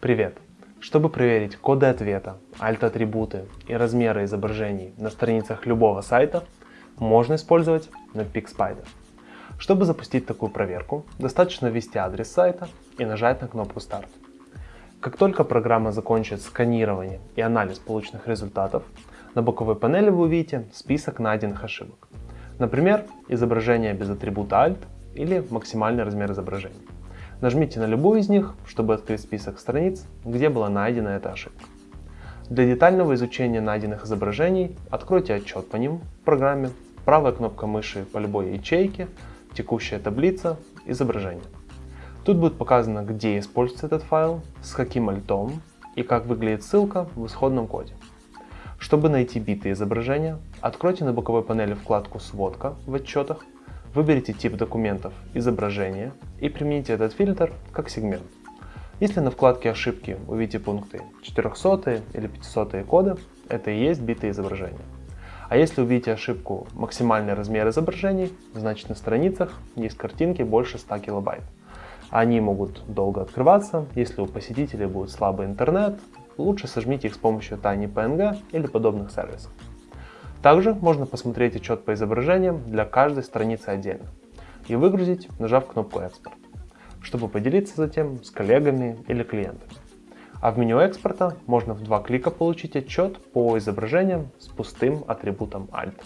Привет! Чтобы проверить коды ответа, alt-атрибуты и размеры изображений на страницах любого сайта, можно использовать Netpeak Spider. Чтобы запустить такую проверку, достаточно ввести адрес сайта и нажать на кнопку Start. Как только программа закончит сканирование и анализ полученных результатов, на боковой панели вы увидите список найденных ошибок. Например, изображение без атрибута Alt или максимальный размер изображения. Нажмите на любую из них, чтобы открыть список страниц, где была найдена эта ошибка. Для детального изучения найденных изображений откройте отчет по ним в программе, правая кнопка мыши по любой ячейке, текущая таблица, изображение. Тут будет показано, где используется этот файл, с каким альтом и как выглядит ссылка в исходном коде. Чтобы найти битые изображения, откройте на боковой панели вкладку «Сводка» в отчетах Выберите тип документов «Изображение» и примените этот фильтр как сегмент. Если на вкладке «Ошибки» увидите пункты 400 или 500 коды, это и есть битые изображения. А если увидите ошибку «Максимальный размер изображений», значит на страницах есть картинки больше 100 килобайт. Они могут долго открываться, если у посетителей будет слабый интернет, лучше сожмите их с помощью TinyPNG или подобных сервисов. Также можно посмотреть отчет по изображениям для каждой страницы отдельно и выгрузить, нажав кнопку «Экспорт», чтобы поделиться затем с коллегами или клиентами. А в меню экспорта можно в два клика получить отчет по изображениям с пустым атрибутом Alt.